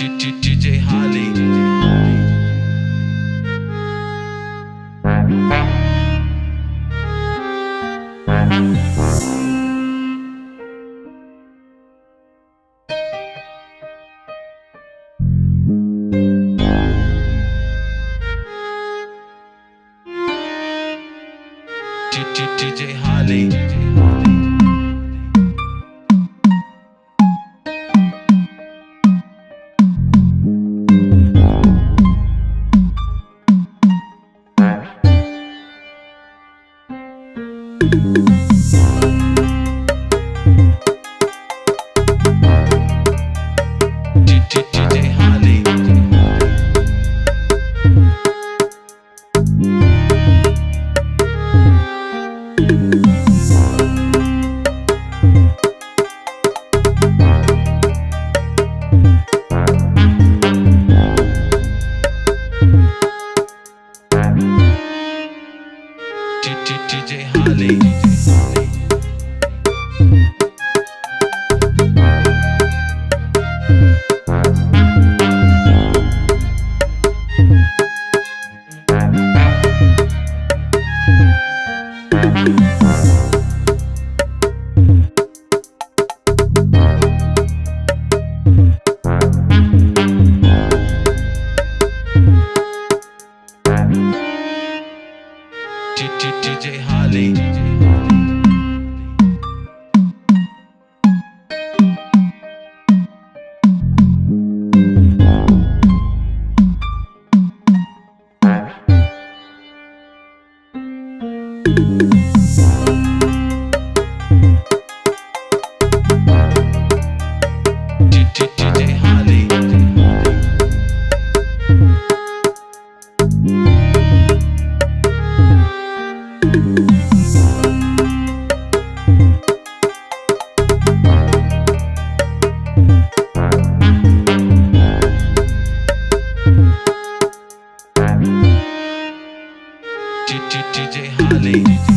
DJ Holly. DJ Holly. DJ DJ. DJ Holly. DJ DJ Holly.